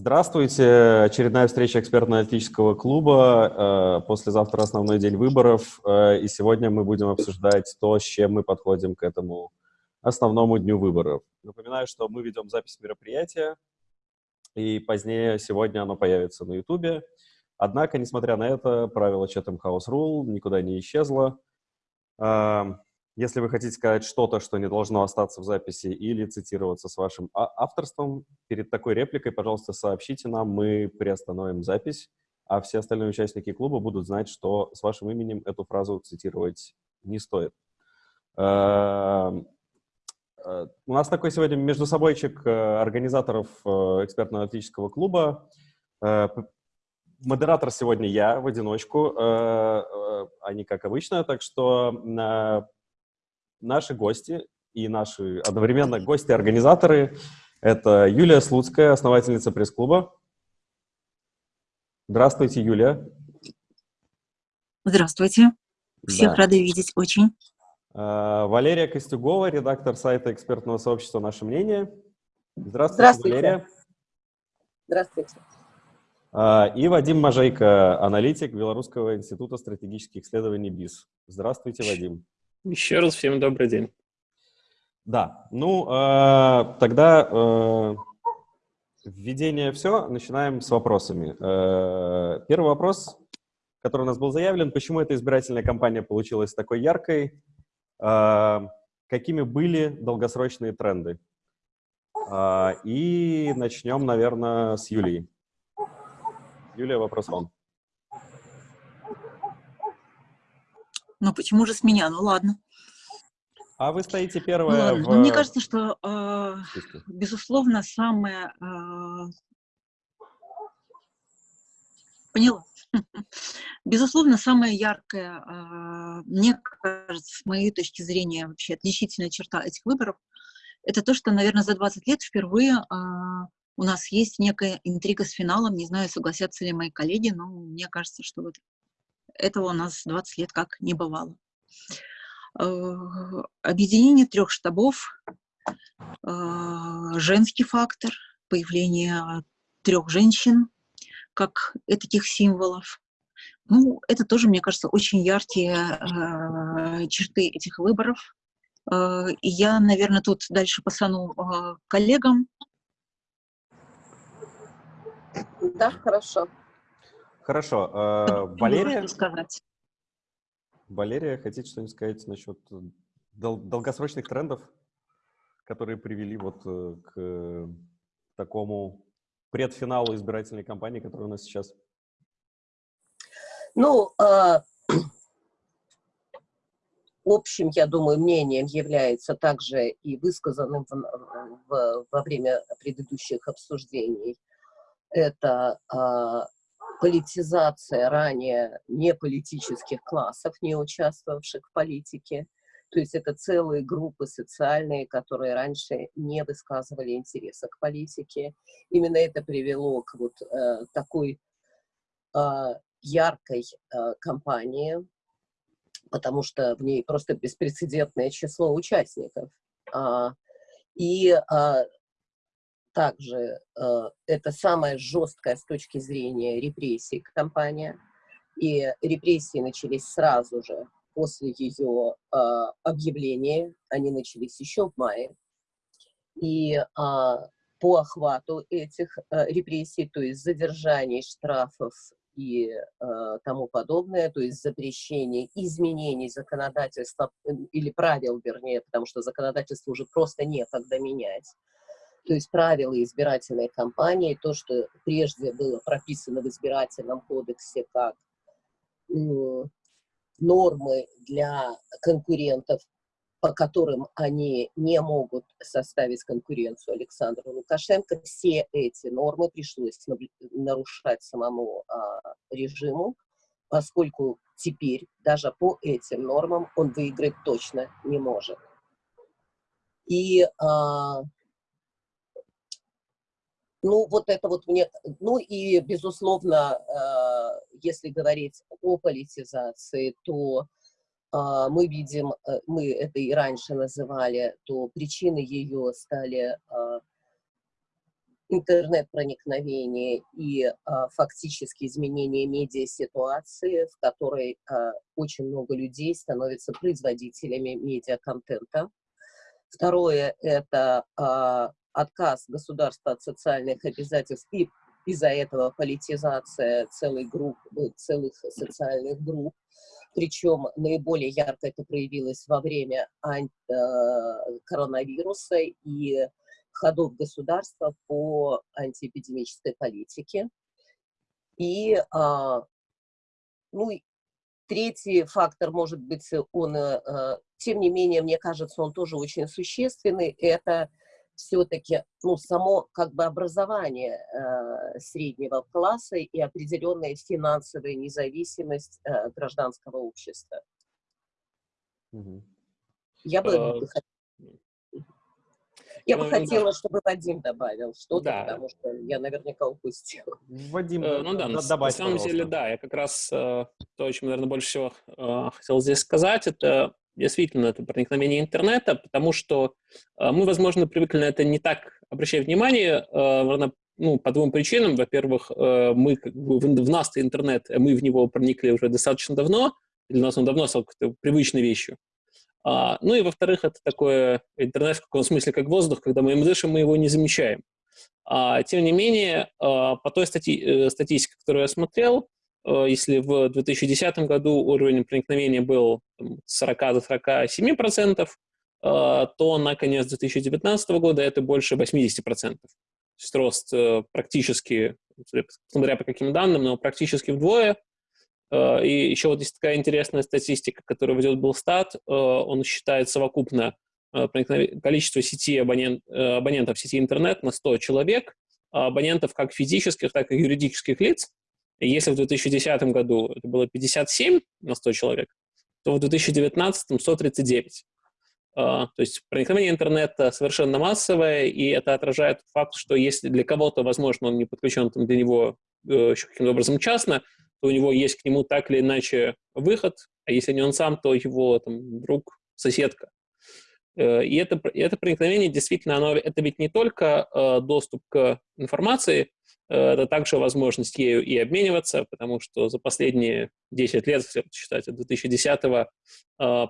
Здравствуйте. Очередная встреча экспертно-аналитического клуба. Э, послезавтра основной день выборов. Э, и сегодня мы будем обсуждать то, с чем мы подходим к этому основному дню выборов. Напоминаю, что мы ведем запись мероприятия, и позднее сегодня оно появится на YouTube. Однако, несмотря на это, правило Chatham House Rule никуда не исчезло. Если вы хотите сказать что-то, что не должно остаться в записи или цитироваться с вашим а, авторством, перед такой репликой, пожалуйста, сообщите нам, мы приостановим запись, а все остальные участники клуба будут знать, что с вашим именем эту фразу цитировать не стоит. Эм, э, у нас такой сегодня между собойчик э, организаторов э, экспертно-аналитического клуба. Модератор сегодня я в одиночку, а не как обычно, так что наши гости и наши одновременно гости-организаторы — это Юлия Слуцкая, основательница пресс-клуба. Здравствуйте, Юлия. Здравствуйте. Всех да. рады видеть очень. А, Валерия Костюгова, редактор сайта экспертного сообщества «Наше мнение». Здравствуйте, Здравствуйте. Валерия. Здравствуйте. А, и Вадим Можейко, аналитик Белорусского института стратегических исследований БИС. Здравствуйте, Вадим. Еще раз всем добрый день. Да, ну, э, тогда э, введение все, начинаем с вопросами. Э, первый вопрос, который у нас был заявлен, почему эта избирательная кампания получилась такой яркой, э, какими были долгосрочные тренды? Э, и начнем, наверное, с Юлии. Юлия, вопрос вам. Ну почему же с меня? Ну ладно. А вы стоите первая ну, в... ну, Мне кажется, что, э, безусловно, самое... Э, поняла. Безусловно, самая яркая, э, мне кажется, с моей точки зрения, вообще отличительная черта этих выборов, это то, что, наверное, за 20 лет впервые э, у нас есть некая интрига с финалом. Не знаю, согласятся ли мои коллеги, но мне кажется, что вот этого у нас 20 лет как не бывало. Э, объединение трех штабов, э, женский фактор, появление трех женщин как таких символов. Ну, это тоже, мне кажется, очень яркие э, черты этих выборов. И я, наверное, тут дальше пасану коллегам. Да, хорошо. Хорошо. Э, Валерия? сказать. Валерия, хотите что-нибудь сказать насчет э, дол долгосрочных трендов, которые привели вот э, к такому предфиналу избирательной кампании, которая у нас сейчас? Ну, э, общим, я думаю, мнением является также и высказанным в, в, во время предыдущих обсуждений. Это э, политизация ранее неполитических классов, не участвовавших в политике. То есть это целые группы социальные, которые раньше не высказывали интереса к политике. Именно это привело к вот э, такой э, яркой э, кампании, потому что в ней просто беспрецедентное число участников. А, и а, также э, это самая жесткая с точки зрения репрессий кампания. И репрессии начались сразу же после ее э, объявления. Они начались еще в мае. И э, по охвату этих э, репрессий, то есть задержаний, штрафов и э, тому подобное, то есть запрещение изменений законодательства э, или правил, вернее, потому что законодательство уже просто некогда менять, то есть правила избирательной кампании, то, что прежде было прописано в избирательном кодексе как нормы для конкурентов, по которым они не могут составить конкуренцию Александру Лукашенко, все эти нормы пришлось нарушать самому а, режиму, поскольку теперь даже по этим нормам он выиграть точно не может. И а, ну, вот это вот мне... Ну и, безусловно, э, если говорить о политизации, то э, мы видим, э, мы это и раньше называли, то причины ее стали интернет-проникновение и фактически изменение медиа-ситуации, в которой очень много людей становятся производителями медиа-контента. Второе – это отказ государства от социальных обязательств и из-за этого политизация целой групп, целых социальных групп. Причем наиболее ярко это проявилось во время коронавируса и ходов государства по антиэпидемической политике. И, а, ну, третий фактор, может быть, он, а, тем не менее, мне кажется, он тоже очень существенный, это все-таки ну, само как бы образование э, среднего класса и определенная финансовая независимость э, гражданского общества. Угу. Я бы uh, я бы ну, хотела, чтобы Вадим добавил что-то, да. потому что я наверняка упустил. Вадим, э, ну да, добавь, на самом пожалуйста. деле, да, я как раз э, то, о чем, наверное, больше всего э, хотел здесь сказать, это действительно это проникновение интернета, потому что э, мы, возможно, привыкли на это не так обращать внимание, э, ну, по двум причинам. Во-первых, э, мы как бы, в нас интернет, мы в него проникли уже достаточно давно, для нас он давно стал какой-то привычной вещью. А, ну и, во-вторых, это такое интернет в каком смысле, как воздух, когда мы им дышим, мы его не замечаем. А, тем не менее, а, по той стати статистике, которую я смотрел, если в 2010 году уровень проникновения был там, 40 до 47 процентов, а, то на конец 2019 года это больше 80 процентов. То есть рост э, практически, смотря по каким данным, но практически вдвое. Э, и еще вот есть такая интересная статистика, которую ведет Белстат. Э, он считает совокупно э, количество сети абонент, абонентов сети интернет на 100 человек, а абонентов как физических, так и юридических лиц. Если в 2010 году это было 57 на 100 человек, то в 2019 139. То есть проникновение интернета совершенно массовое, и это отражает факт, что если для кого-то, возможно, он не подключен там, для него еще каким-то образом частно, то у него есть к нему так или иначе выход, а если не он сам, то его там, друг, соседка. Э, и это, это проникновение действительно, оно, это ведь не только э, доступ к информации, э, это также возможность ею и обмениваться, потому что за последние 10 лет, если считать от 2010-го,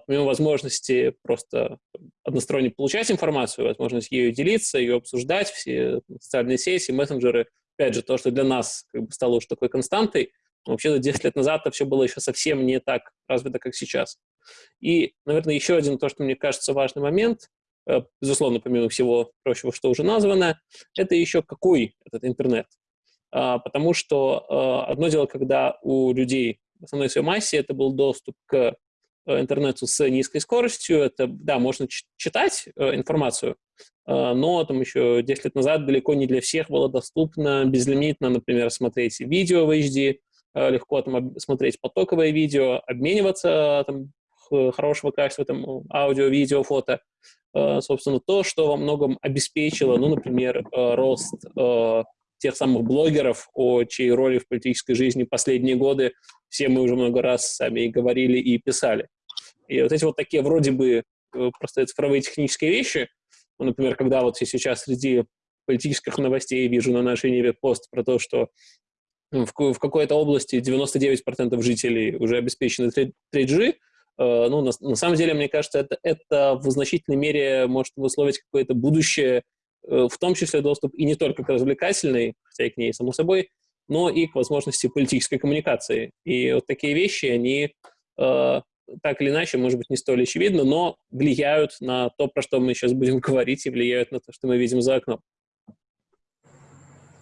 помимо возможности просто односторонне получать информацию, возможность ею делиться, ее обсуждать, все социальные сети, мессенджеры, опять же, то, что для нас как бы, стало уже такой константой, Вообще-то 10 лет назад это все было еще совсем не так развито, как сейчас. И, наверное, еще один, то, что мне кажется важный момент, э, безусловно, помимо всего прочего, что уже названо, это еще какой этот интернет. А, потому что а, одно дело, когда у людей в основной своей массе это был доступ к э, интернету с низкой скоростью, это, да, можно читать э, информацию, но там еще 10 лет назад далеко не для всех было доступно безлимитно, например, смотреть видео в HD, легко там смотреть потоковое видео, обмениваться там, хорошего качества, там, аудио, видео, фото. Собственно, то, что во многом обеспечило, ну, например, э, рост тех самых блогеров, о чьей роли в политической жизни последние годы все мы уже много раз сами и говорили и писали. И вот эти вот такие вроде бы просто цифровые технические вещи, ну, например, когда вот я сейчас среди политических новостей вижу на нашей Неве пост про то, что в, в какой-то области 99% жителей уже обеспечены 3G, э, ну, на, на самом деле, мне кажется, это, это в значительной мере может высловить какое-то будущее, э, в том числе доступ и не только к развлекательной, хотя и к ней, само собой, но и к возможности политической коммуникации. И вот такие вещи, они э, так или иначе, может быть, не столь очевидно, но влияют на то, про что мы сейчас будем говорить, и влияют на то, что мы видим за окном.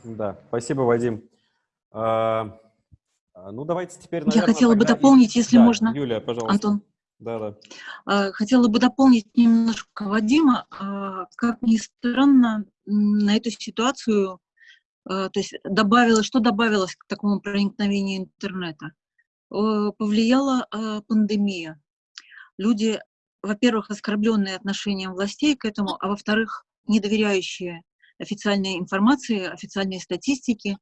Да, спасибо, Вадим. А, ну, давайте теперь, наверное, Я хотела бы дополнить, и... если да, можно. Юлия, пожалуйста. Антон. Да, да. А, хотела бы дополнить немножко Вадима. Как ни странно, на эту ситуацию, то есть добавилось, что добавилось к такому проникновению интернета? Повлияла пандемия. Люди, во-первых, оскорбленные отношением властей к этому, а во-вторых, недоверяющие официальной информации, официальной статистике,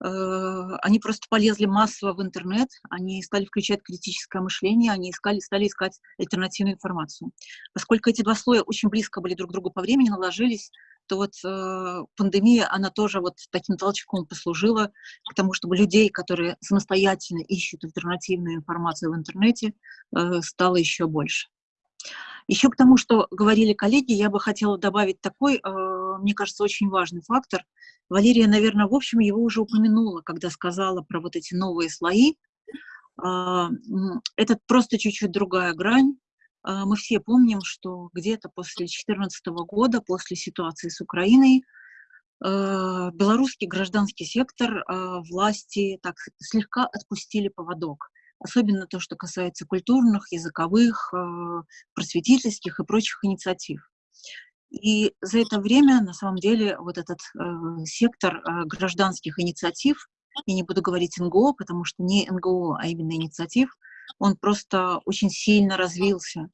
они просто полезли массово в интернет, они стали включать критическое мышление, они искали, стали искать альтернативную информацию. Поскольку эти два слоя очень близко были друг к другу по времени, наложились, то вот э, пандемия, она тоже вот таким толчком послужила к тому, чтобы людей, которые самостоятельно ищут альтернативную информацию в интернете, э, стало еще больше. Еще к тому, что говорили коллеги, я бы хотела добавить такой, э, мне кажется, очень важный фактор. Валерия, наверное, в общем, его уже упомянула, когда сказала про вот эти новые слои. Э, это просто чуть-чуть другая грань. Э, мы все помним, что где-то после 2014 года, после ситуации с Украиной, белорусский гражданский сектор власти так слегка отпустили поводок особенно то, что касается культурных, языковых, э, просветительских и прочих инициатив. И за это время, на самом деле, вот этот э, сектор э, гражданских инициатив, я не буду говорить НГО, потому что не НГО, а именно инициатив, он просто очень сильно развился.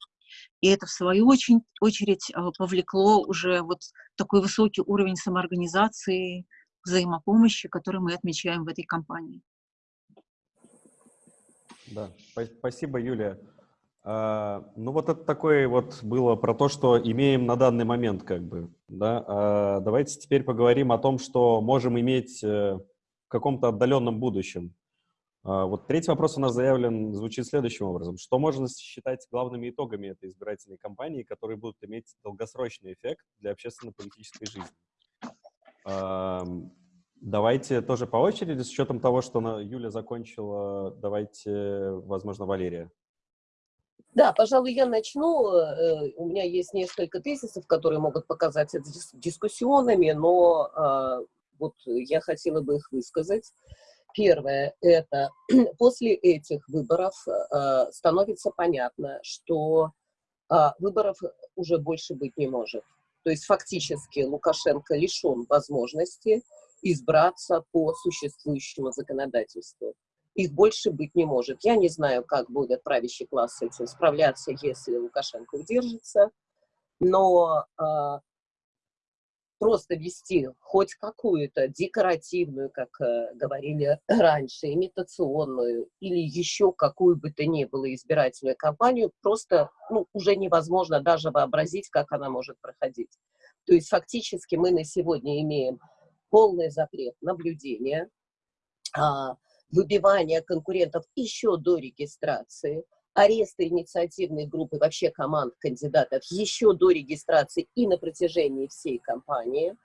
И это, в свою очередь, очередь повлекло уже вот такой высокий уровень самоорганизации, взаимопомощи, который мы отмечаем в этой кампании. Да, спасибо, Юлия. А, ну вот это такое вот было про то, что имеем на данный момент, как бы, да. А, давайте теперь поговорим о том, что можем иметь э, в каком-то отдаленном будущем. А, вот третий вопрос у нас заявлен, звучит следующим образом. Что можно считать главными итогами этой избирательной кампании, которые будут иметь долгосрочный эффект для общественно-политической жизни? Давайте тоже по очереди, с учетом того, что Юля закончила, давайте, возможно, Валерия. Да, пожалуй, я начну. Э, у меня есть несколько тезисов, которые могут показаться дискуссионными, но а, вот я хотела бы их высказать. Первое – это после этих выборов а, становится понятно, что а, выборов уже больше быть не может. То есть фактически Лукашенко лишен возможности избраться по существующему законодательству. Их больше быть не может. Я не знаю, как будет правящий класс с этим справляться, если Лукашенко удержится, но э, просто вести хоть какую-то декоративную, как э, говорили раньше, имитационную или еще какую бы то ни было избирательную кампанию, просто ну, уже невозможно даже вообразить, как она может проходить. То есть фактически мы на сегодня имеем полный запрет наблюдения, а, выбивание конкурентов еще до регистрации, аресты инициативной группы, вообще команд кандидатов еще до регистрации и на протяжении всей кампании.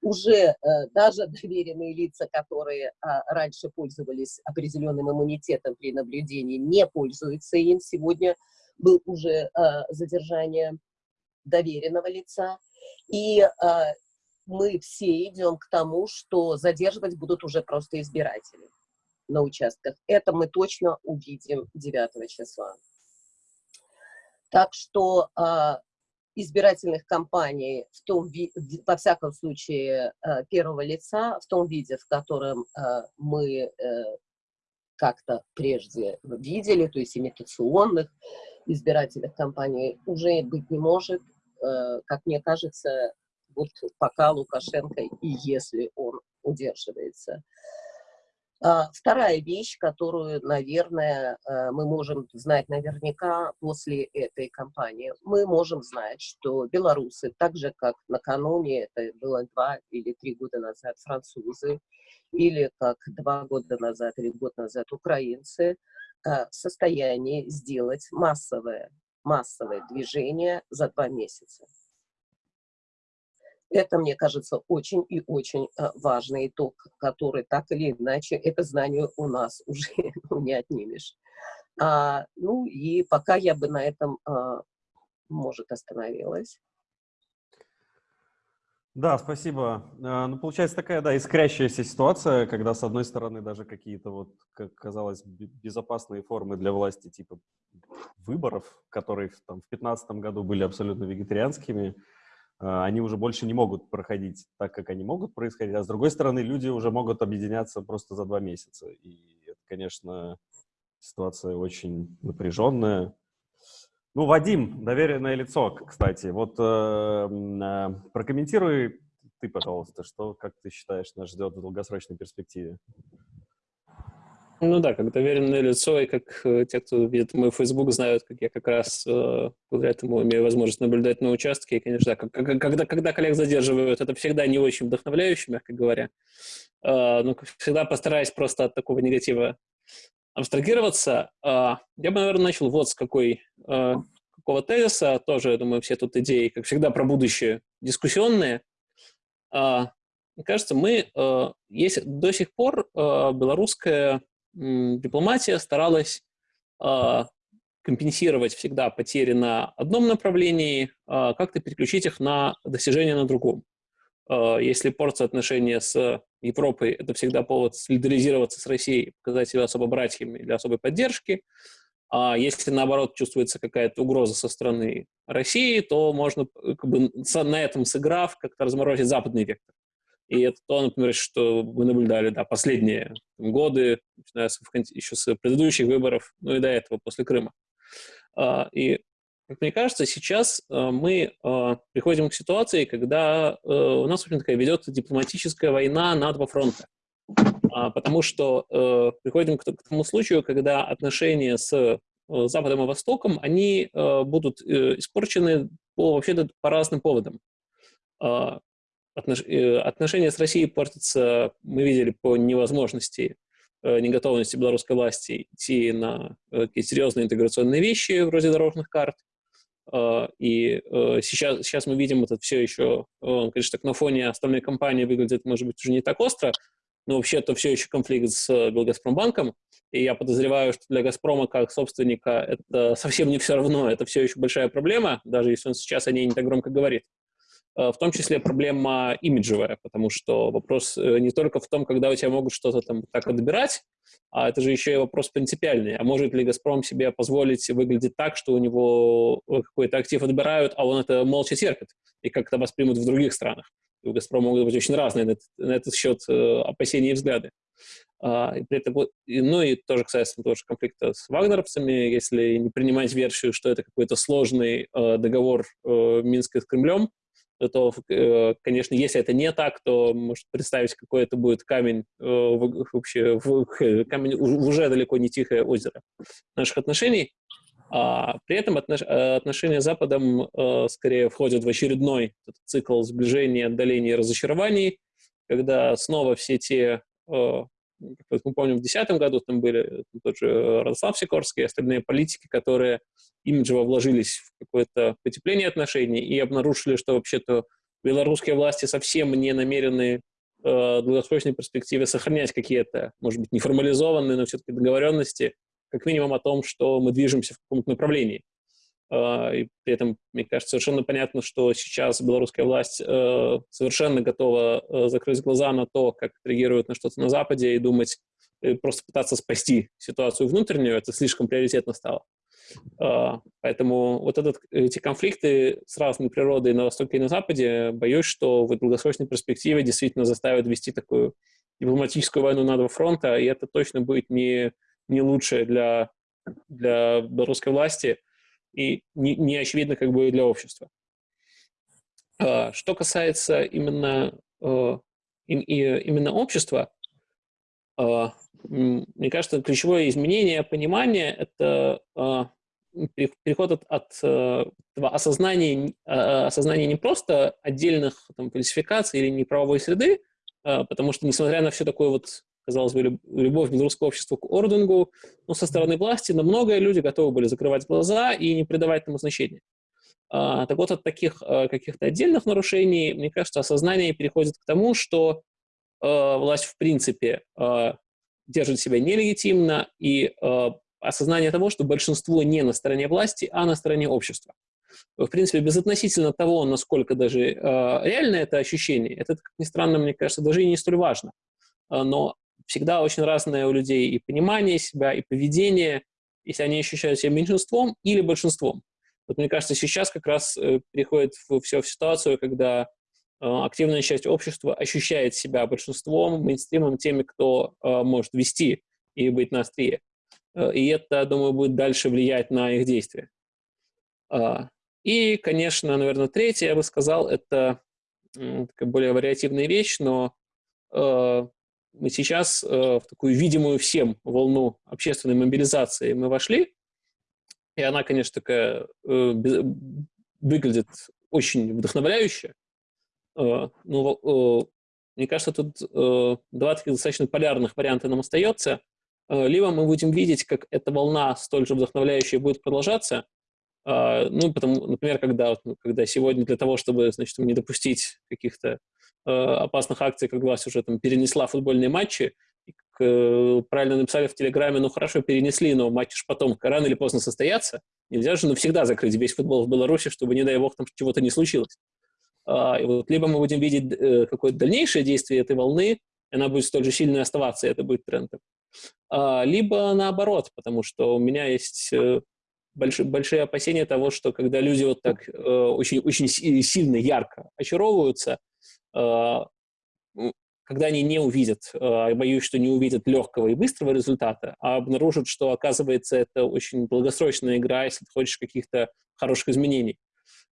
Уже э, даже доверенные лица, которые а, раньше пользовались определенным иммунитетом при наблюдении, не пользуются им. Сегодня был уже а, задержание доверенного лица. И мы все идем к тому, что задерживать будут уже просто избиратели на участках. Это мы точно увидим 9 числа. Так что э, избирательных кампаний, в том, во всяком случае, э, первого лица, в том виде, в котором э, мы э, как-то прежде видели, то есть имитационных избирательных кампаний, уже быть не может. Э, как мне кажется, вот пока Лукашенко и если он удерживается. А, вторая вещь, которую, наверное, э, мы можем знать наверняка после этой кампании. Мы можем знать, что белорусы, так же, как накануне, это было два или три года назад, французы, или как два года назад или год назад украинцы, э, в состоянии сделать массовое, массовое движение за два месяца. Это, мне кажется, очень и очень э, важный итог, который так или иначе, это знание у нас уже не отнимешь. А, ну и пока я бы на этом, а, может, остановилась. Да, спасибо. А, ну, получается такая, да, искрящаяся ситуация, когда, с одной стороны, даже какие-то, вот, как казалось, безопасные формы для власти, типа выборов, которые там, в 2015 году были абсолютно вегетарианскими, они уже больше не могут проходить так, как они могут происходить, а с другой стороны, люди уже могут объединяться просто за два месяца. И это, конечно, ситуация очень напряженная. Ну, Вадим, доверенное лицо, кстати. Вот э, э, прокомментируй ты, пожалуйста, что, как ты считаешь, нас ждет в долгосрочной перспективе? Ну да, как доверенное лицо, и как э, те, кто видит мой Facebook, знают, как я как раз э, благодаря этому имею возможность наблюдать на участке. И, конечно, да, как, когда, когда коллег задерживают, это всегда не очень вдохновляюще, мягко говоря. Э, но всегда постараюсь просто от такого негатива абстрагироваться. Э, я бы, наверное, начал вот с какой, э, какого тезиса. Тоже, я думаю, все тут идеи, как всегда, про будущее дискуссионные. Э, мне кажется, мы, э, есть до сих пор э, белорусская дипломатия старалась э, компенсировать всегда потери на одном направлении, э, как-то переключить их на достижения на другом. Э, если портятся отношения с Европой, это всегда повод солидаризироваться с Россией, показать себя особо братьями для особой поддержки. А если, наоборот, чувствуется какая-то угроза со стороны России, то можно как бы, на этом сыграв как-то разморозить западный вектор. И это то, например, что мы наблюдали да, последние годы, начиная с, еще с предыдущих выборов, ну и до этого, после Крыма. А, и, как мне кажется, сейчас а, мы а, приходим к ситуации, когда у нас, в общем, такая ведет дипломатическая война на два фронта. Потому что приходим к тому случаю, когда отношения с Западом и Востоком, они будут э, испорчены по, вообще-то по разным поводам отнош... Э, отношения с Россией портятся, мы видели, по невозможности, э, неготовности белорусской власти идти на э, такие серьезные интеграционные вещи, вроде дорожных карт. И сейчас, сейчас мы видим это все еще, конечно, так на фоне остальной кампании выглядит, может быть, уже не так остро, но вообще это все еще конфликт с Белгазпромбанком, и я подозреваю, что для «Газпрома» как собственника это совсем не все равно, это все еще большая проблема, даже если он сейчас о ней не так громко говорит. Э, в том числе проблема имиджевая, потому что вопрос э, не только в том, когда у тебя могут что-то там так отбирать, а это же еще и вопрос принципиальный. А может ли «Газпром» себе позволить выглядеть так, что у него э, какой-то актив отбирают, а он это молча терпит, и как это воспримут в других странах? И у «Газпрома» могут быть очень разные на этот, на этот счет опасения и взгляды. А, и при этом, ну и тоже касается тоже конфликта с вагнеровцами, если не принимать версию, что это какой-то сложный э, договор э, Минска с Кремлем, то, э, конечно, если это не так, то может представить, какой это будет камень э, вообще, камень уже далеко не тихое озеро наших отношений. А при этом отношения с Западом э, скорее входят в очередной цикл сближения, отдаления и разочарований, когда снова все те мы помним, в 2010 году там были тот же Радослав Сикорский и остальные политики, которые имиджево вложились в какое-то потепление отношений и обнаружили, что вообще-то белорусские власти совсем не намерены э, в долгосрочной перспективе сохранять какие-то, может быть, неформализованные, но все-таки договоренности, как минимум о том, что мы движемся в каком-то направлении. Э, и при этом, мне кажется, совершенно понятно, что сейчас белорусская власть э, совершенно готова э, закрыть глаза на то, как реагируют на что-то на Западе и думать, просто пытаться спасти ситуацию внутреннюю, это слишком приоритетно стало. Поэтому вот этот, эти конфликты с разной природой на Востоке и на Западе, боюсь, что в долгосрочной перспективе действительно заставят вести такую дипломатическую войну на два фронта, и это точно будет не, не лучше для, для белорусской власти и не, не очевидно как бы для общества. Что касается именно, именно общества, мне кажется, ключевое изменение понимания – это а, переход от, от э, осознания, а, осознания не просто отдельных там, фальсификаций или неправовой среды, а, потому что, несмотря на все такое вот, казалось бы, любовь белорусского общества к орденгу, ну, со стороны власти на многое люди готовы были закрывать глаза и не придавать этому значения. Так вот, от таких каких-то отдельных нарушений, мне кажется, осознание переходит к тому, что власть в принципе держит себя нелегитимно, и э, осознание того, что большинство не на стороне власти, а на стороне общества. В принципе, безотносительно того, насколько даже э, реально это ощущение, это, как ни странно, мне кажется, даже и не столь важно. Э, но всегда очень разное у людей и понимание себя, и поведение, если они ощущают себя меньшинством или большинством. Вот мне кажется, сейчас как раз э, переходит все в ситуацию, когда Э, активная часть общества ощущает себя большинством, мейнстримом, теми, кто э, может вести и быть на острие. И это, думаю, будет дальше влиять на их действия. И, конечно, наверное, третье, я бы сказал, это более вариативная вещь, но мы сейчас в такую видимую всем волну общественной мобилизации мы вошли, и она, конечно, такая выглядит очень вдохновляюще. Ну, мне кажется, тут два таких достаточно полярных варианта нам остается. Либо мы будем видеть, как эта волна столь же вдохновляющая будет продолжаться, ну, потому, например, когда, ну, когда сегодня для того, чтобы, значит, не допустить каких-то э, опасных акций, как власть уже там перенесла футбольные матчи, как, э, правильно написали в Телеграме, ну, хорошо, перенесли, но матчи же потом рано или поздно состоятся. Нельзя же навсегда закрыть весь футбол в Беларуси, чтобы, не дай бог, там чего-то не случилось. А, и вот либо мы будем видеть э, какое-то дальнейшее действие этой волны, и она будет столь же сильной оставаться, и это будет трендом. А, либо наоборот, потому что у меня есть э, большие, большие опасения того, что когда люди вот так э, очень, очень сильно, ярко очаровываются, э, когда они не увидят, э, боюсь, что не увидят легкого и быстрого результата, а обнаружат, что, оказывается, это очень долгосрочная игра, если ты хочешь каких-то хороших изменений.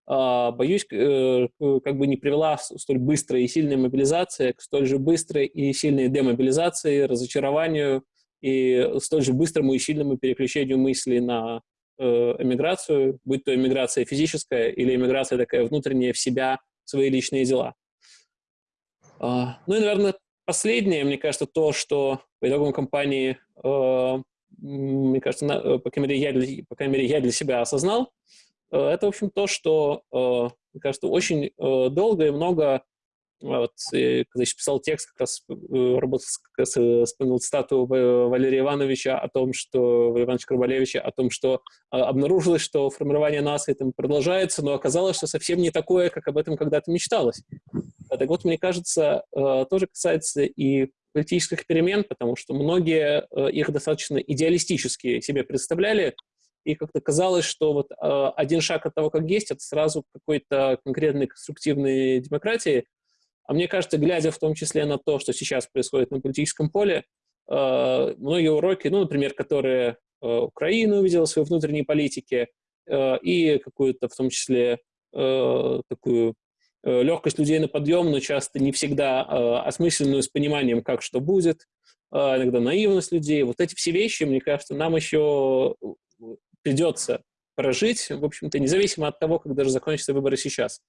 Э, боюсь, э, как бы не привела столь быстрая и сильная мобилизация к столь же быстрой и сильной демобилизации, разочарованию и столь же быстрому и сильному переключению мыслей на эмиграцию, будь то эмиграция физическая или эмиграция такая внутренняя в себя, свои личные дела. А, ну и, наверное, последнее, мне кажется, то, что по итогам кампании, э, мне кажется, э, по крайней, мере, я для, по крайней мере, я для себя осознал, это, в общем, то, что, мне кажется, очень долго и много вот, и, когда еще писал текст, как раз э, работал, как раз, э, вспомнил цитату Валерия Ивановича о том, что, Валерия Ивановича Карбалевича, о том, что а, обнаружилось, что формирование нации там продолжается, но оказалось, что совсем не такое, как об этом когда-то мечталось. А так вот, мне кажется, э, тоже касается и политических перемен, потому что многие их достаточно идеалистически себе представляли, и как-то казалось, что вот один шаг от того, как есть, это сразу какой-то конкретной конструктивной демократии, а мне кажется, глядя в том числе на то, что сейчас происходит на политическом поле, э, многие уроки, ну, например, которые э, Украина увидела в своей внутренней политике, э, и какую-то в том числе такую легкость людей на подъем, но часто не всегда осмысленную с пониманием, как что будет, иногда наивность людей. Вот эти все вещи, мне кажется, нам еще придется прожить, в общем-то, независимо от того, как даже закончатся выборы сейчас.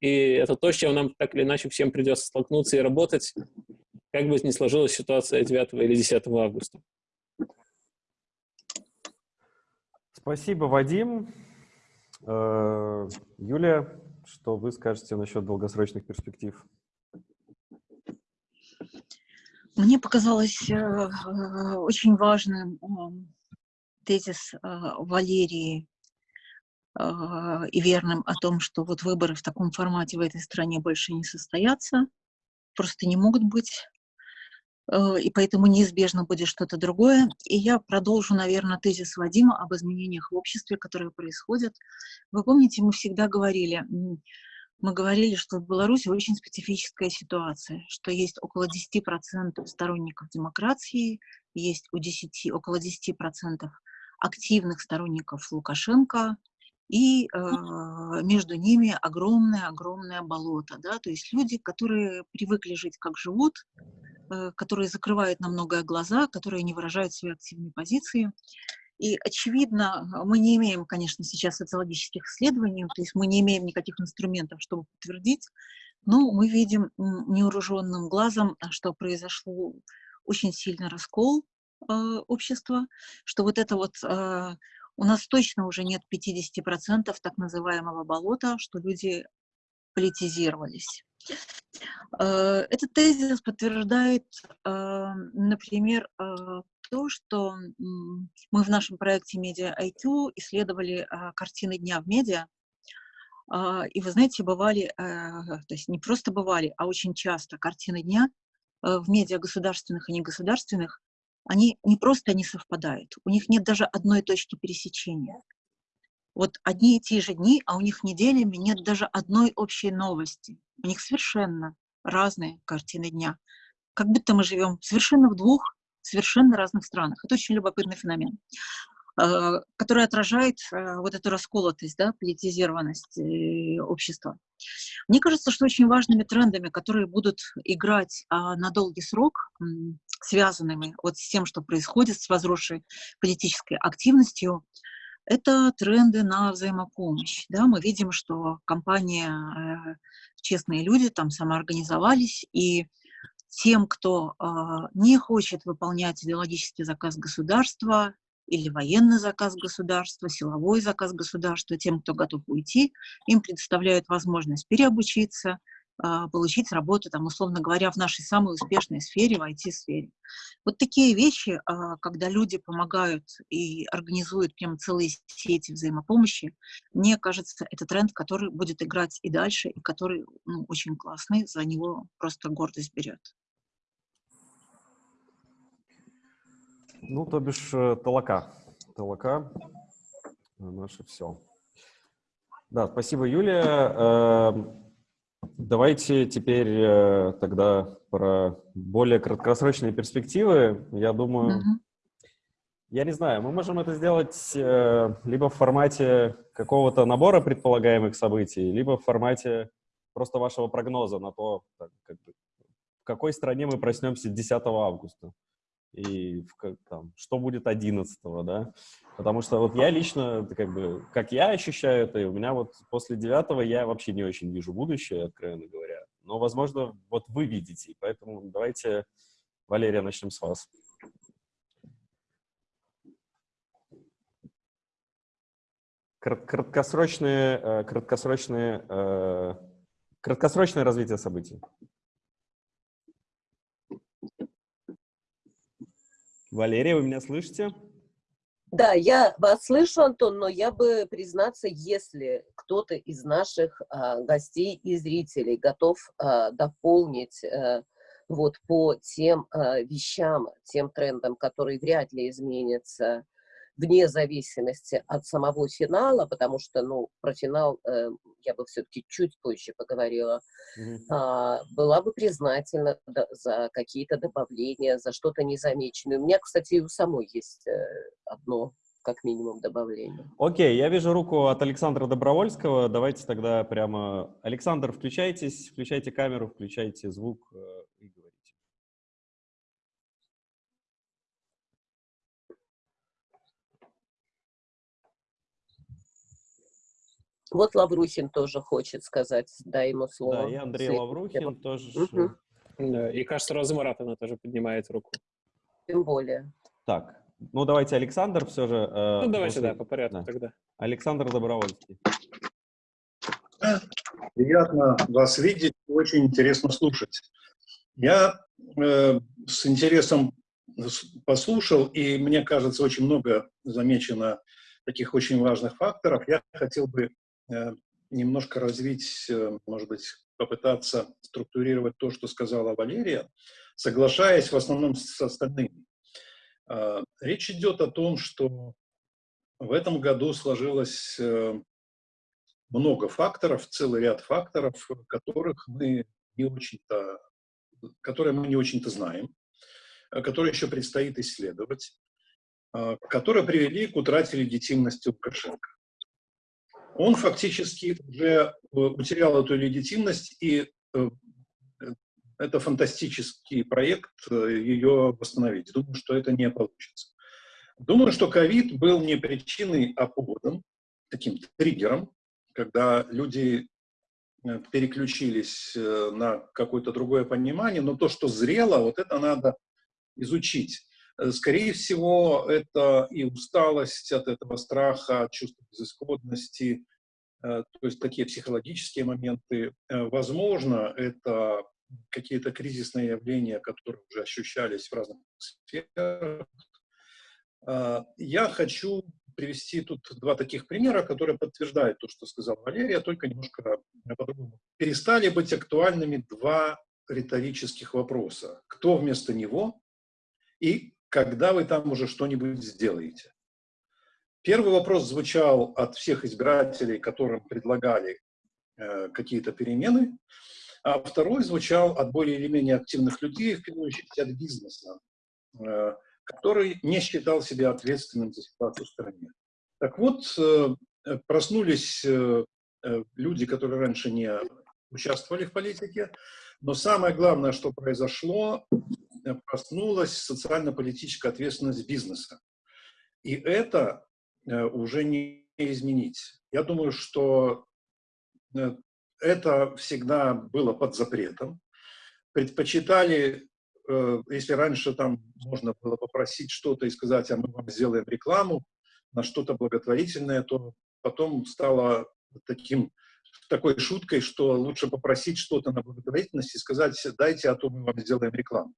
И это то, с чем нам так или иначе всем придется столкнуться и работать, как бы ни сложилась ситуация 9 или 10 августа. Спасибо, Вадим. Э, Юлия, что вы скажете насчет долгосрочных перспектив? Мне показалось э, э, очень важным тезис Валерии и верным о том, что вот выборы в таком формате в этой стране больше не состоятся, просто не могут быть, а, и поэтому неизбежно будет что-то другое. И я продолжу, наверное, тезис Вадима об изменениях в обществе, которые происходят. Вы помните, мы всегда говорили, мы говорили, что в Беларуси очень специфическая ситуация, что есть около 10% сторонников демократии, есть у 10, около 10% активных сторонников Лукашенко, и э, между ними огромное-огромное болото, да, то есть люди, которые привыкли жить как живут, э, которые закрывают на многое глаза, которые не выражают свои активные позиции. И, очевидно, мы не имеем, конечно, сейчас социологических исследований, то есть мы не имеем никаких инструментов, чтобы подтвердить, но мы видим невооруженным глазом, что произошло очень сильный раскол э, общества, что вот это вот э, у нас точно уже нет 50% так называемого болота, что люди политизировались. Э, этот тезис подтверждает, э, например, э, то, что мы в нашем проекте Media IQ исследовали картины дня в медиа, и вы знаете, бывали, то есть не просто бывали, а очень часто картины дня в медиа государственных и негосударственных они не просто не совпадают, у них нет даже одной точки пересечения. Вот одни и те же дни, а у них неделями нет даже одной общей новости. У них совершенно разные картины дня. Как будто мы живем совершенно в двух совершенно разных странах. Это очень любопытный феномен. Э, который отражает э, вот эту расколотость, да, политизированность общества. Мне кажется, что очень важными трендами, которые будут играть а, на долгий срок, связанными вот с тем, что происходит с возросшей политической активностью, это тренды на взаимопомощь. Да? Мы видим, что компания э, «Честные люди» там самоорганизовались, и тем, кто э, не хочет выполнять идеологический заказ государства или военный заказ государства, силовой заказ государства, тем, кто готов уйти, им предоставляют возможность переобучиться, а, получить работу, там, условно говоря, в нашей самой успешной сфере, в IT-сфере. Вот такие вещи, а, когда люди помогают и организуют прям целые сети взаимопомощи, мне кажется, это тренд, который будет играть и дальше, и который ну, очень классный, за него просто гордость берет. Ну, то бишь, э, толока. Толока — наше все. Да, спасибо, Юлия. Эм, Давайте теперь э, тогда про более краткосрочные перспективы. Я думаю, -hmm. я не знаю, мы можем это сделать э, либо в формате какого-то набора предполагаемых событий, либо в формате просто вашего прогноза на то, как бы, в какой стране мы проснемся 10 августа и в, там, что будет 11 да? Потому что вот я лично, как бы, как я ощущаю это, и у меня вот после 9 я вообще не очень вижу будущее, откровенно говоря. Но, возможно, вот вы видите, поэтому давайте, Валерия, начнем с вас. Краткосрочные, э, краткосрочные, э, краткосрочное развитие событий. Валерия, вы меня слышите? Да, я вас слышу, Антон, но я бы признаться, если кто-то из наших а, гостей и зрителей готов а, дополнить а, вот по тем а, вещам, тем трендам, которые вряд ли изменятся вне зависимости от самого финала, потому что, ну, про финал э, я бы все-таки чуть позже поговорила, mm -hmm. э, была бы признательна за какие-то добавления, за что-то незамеченное. У меня, кстати, и у самой есть э, одно как минимум добавление. Окей, okay, я вижу руку от Александра Добровольского. Давайте тогда прямо... Александр, включайтесь, включайте камеру, включайте звук э, и Вот Лаврухин тоже хочет сказать, дай ему слово. Да, и Андрей Лаврухин тоже. Угу. Да, и, кажется, Роза Маратовна тоже поднимает руку. Тем более. Так, ну давайте Александр все же. Э, ну давайте, после... да, по порядку да. тогда. Александр Добровольский. Приятно вас видеть, очень интересно слушать. Я э, с интересом послушал, и мне кажется, очень много замечено таких очень важных факторов. Я хотел бы немножко развить, э, может быть, попытаться структурировать то, что сказала Валерия, соглашаясь в основном с остальными. Э, речь идет о том, что в этом году сложилось много факторов, целый ряд факторов, которых мы не очень-то, которые мы не очень-то знаем, которые еще предстоит исследовать, которые привели к утрате легитимности Лукашенко он фактически уже утерял эту легитимность, и э, это фантастический проект э, ее восстановить. Думаю, что это не получится. Думаю, что ковид был не причиной, а поводом, таким триггером, когда люди э, переключились на какое-то другое понимание, но то, что зрело, вот это надо изучить. Э, скорее всего, это и усталость от этого страха, от чувства безысходности, э, то есть такие психологические моменты. Э, возможно, это какие-то кризисные явления, которые уже ощущались в разных сферах. Я хочу привести тут два таких примера, которые подтверждают то, что сказал Валерия, только немножко по-другому. Перестали быть актуальными два риторических вопроса. Кто вместо него и когда вы там уже что-нибудь сделаете. Первый вопрос звучал от всех избирателей, которым предлагали э, какие-то перемены, а второй звучал от более или менее активных людей, в первую очередь от бизнеса, э, который не считал себя ответственным за ситуацию в стране. Так вот, э, проснулись э, люди, которые раньше не участвовали в политике, но самое главное, что произошло, проснулась социально-политическая ответственность бизнеса. И это уже не изменить. Я думаю, что это всегда было под запретом. Предпочитали, э, если раньше там можно было попросить что-то и сказать, а мы вам сделаем рекламу на что-то благотворительное, то потом стало таким, такой шуткой, что лучше попросить что-то на благотворительность и сказать, дайте, а то мы вам сделаем рекламу.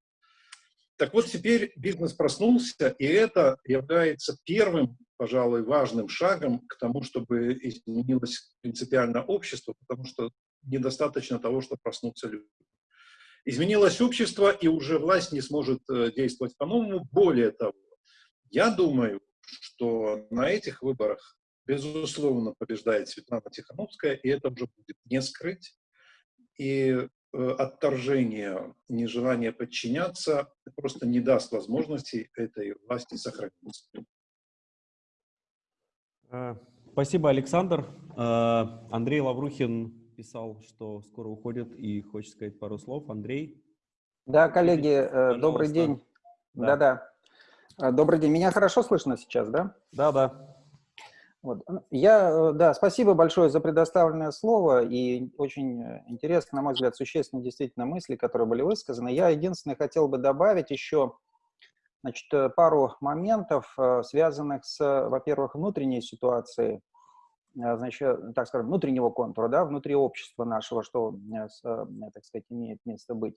Так вот, теперь бизнес проснулся, и это является первым, пожалуй, важным шагом к тому, чтобы изменилось принципиально общество, потому что недостаточно того, что проснутся люди. Изменилось общество, и уже власть не сможет э, действовать по-новому. Более того, я думаю, что на этих выборах, безусловно, побеждает Светлана Тихановская, и это уже будет не скрыть. И отторжение, нежелание подчиняться просто не даст возможности этой власти сохраниться. Э, спасибо, Александр. Э, Андрей Лаврухин писал, что скоро уходит и хочет сказать пару слов. Андрей? Да, коллеги, Пожалуйста. добрый день. Да-да. Добрый день. Меня хорошо слышно сейчас, да? Да-да. Вот. Я, э, да, спасибо большое за предоставленное слово, и очень э, интересно, на мой взгляд, существенные действительно мысли, которые были высказаны. Я единственное хотел бы добавить еще значит, э, пару моментов, связанных с, во-первых, внутренней ситуацией, значит, так скажем, внутреннего контура, да, внутри общества нашего, что, так сказать, имеет место быть.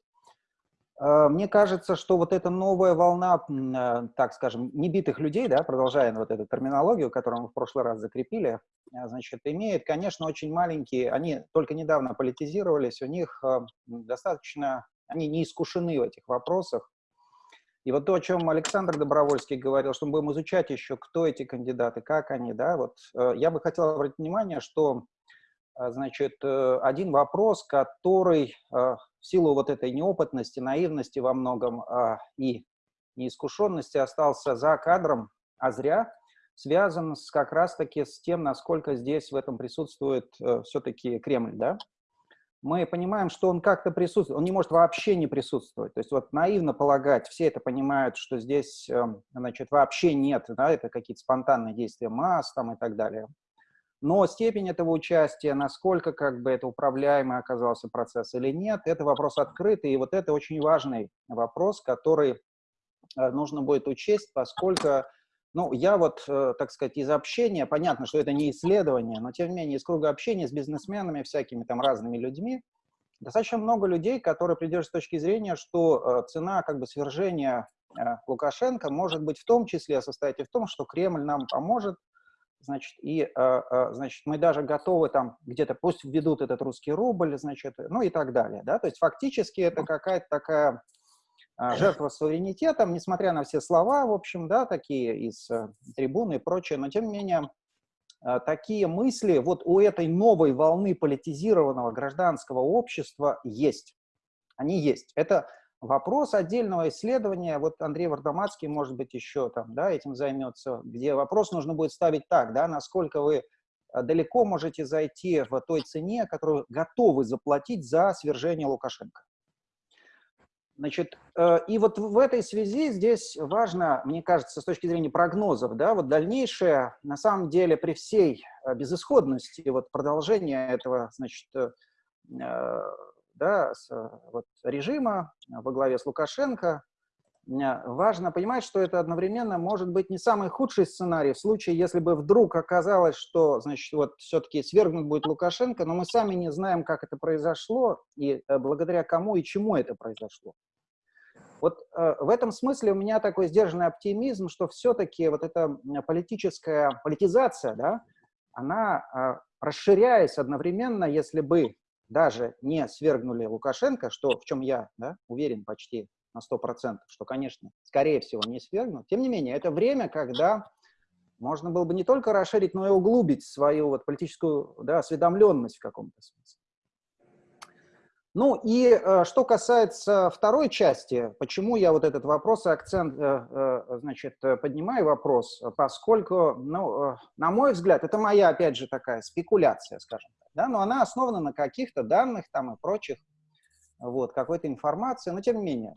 Э, мне кажется, что вот эта новая волна, э, так скажем, небитых людей, да, продолжая вот эту терминологию, которую мы в прошлый раз закрепили, э, значит, имеет, конечно, очень маленькие, они только недавно политизировались, у них достаточно, они не искушены в этих вопросах. И вот то, о чем Александр Добровольский говорил, что мы будем изучать еще, кто эти кандидаты, как они, да, вот я бы хотел обратить внимание, что значит, э, один вопрос, который а, в силу вот этой неопытности, наивности во многом а, и неискушенности остался за кадром, а зря, связан с, как раз-таки с тем, насколько здесь в этом присутствует э, все-таки Кремль, да? Мы понимаем, что он как-то присутствует, он не может вообще не присутствовать. То есть вот наивно полагать, все это понимают, что здесь, эм, значит, вообще нет, да, это какие-то спонтанные действия масс там и так далее. Но степень этого участия, насколько как бы это управляемый оказался процесс или нет, это вопрос открытый, и вот это очень важный вопрос, который э, нужно будет учесть, поскольку, ну, я вот, э, так сказать, из общения, понятно, что это не исследование, но тем не менее из круга общения с бизнесменами, всякими там разными людьми, достаточно много людей, которые придерживаются точки зрения, что э, цена как бы свержения Лукашенко может быть в том числе состоять и в том, что Кремль нам поможет значит, и, а, а, значит, мы даже готовы там где-то, пусть введут этот русский рубль, значит, ну и так далее, да, то есть фактически это какая-то такая а, жертва суверенитетом, несмотря на все слова, в общем, да, такие из трибуны и прочее, но тем не менее такие мысли вот у этой новой волны политизированного гражданского общества есть. Они есть. Это Вопрос отдельного исследования, вот Андрей Вардомацкий, может быть, еще там, да, этим займется, где вопрос нужно будет ставить так, да, насколько вы э, далеко можете зайти в той цене, которую готовы заплатить за свержение Лукашенко. Значит, э, и вот в этой связи здесь важно, мне кажется, с точки зрения прогнозов, да, вот дальнейшее, на самом деле, при всей э, безысходности, вот продолжение этого, значит, да, с, вот, режима во главе с Лукашенко, важно понимать, что это одновременно может быть не самый худший сценарий в случае, если бы вдруг оказалось, что, значит, вот все-таки свергнут будет Лукашенко, но мы сами не знаем, как это произошло и э, благодаря кому и чему это произошло. Вот э, в этом смысле у меня такой сдержанный оптимизм, что все-таки вот эта политическая политизация, да, она, э, расширяясь одновременно, если бы даже не свергнули Лукашенко, что, в чем я да, уверен почти на 100%, что, конечно, скорее всего, не свергнут, тем не менее, это время, когда можно было бы не только расширить, но и углубить свою вот политическую да, осведомленность в каком-то смысле. Ну и э, что касается второй части, почему я вот этот вопрос и акцент, э, э, значит, поднимаю вопрос, поскольку, ну, на мой взгляд, это моя, опять же, такая спекуляция, скажем так, да, но она основана на каких-то данных там и прочих, вот, какой-то информации, но тем не менее.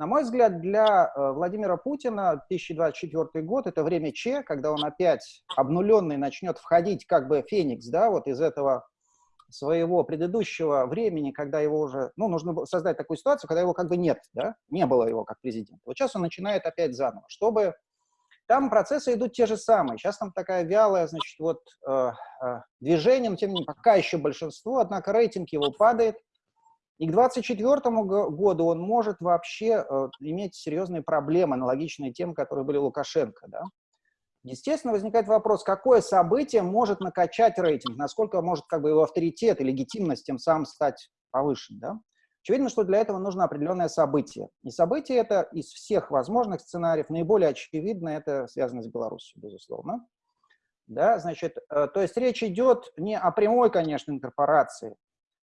На мой взгляд, для Владимира Путина 2024 год – это время Че, когда он опять обнуленный начнет входить как бы феникс, да, вот из этого своего предыдущего времени, когда его уже, ну, нужно создать такую ситуацию, когда его как бы нет, да, не было его как президента. Вот сейчас он начинает опять заново, чтобы там процессы идут те же самые. Сейчас там такая вялая, значит, вот э, э, движение, но тем не менее пока еще большинство, однако рейтинг его падает. И к 2024 году он может вообще э, иметь серьезные проблемы, аналогичные тем, которые были у Лукашенко, да. Естественно, возникает вопрос, какое событие может накачать рейтинг, насколько может как бы его авторитет и легитимность тем самым стать повышен. Да? Очевидно, что для этого нужно определенное событие. И событие это из всех возможных сценариев наиболее очевидно, это связано с Беларусью, безусловно. Да, значит, э, то есть речь идет не о прямой, конечно, инкорпорации,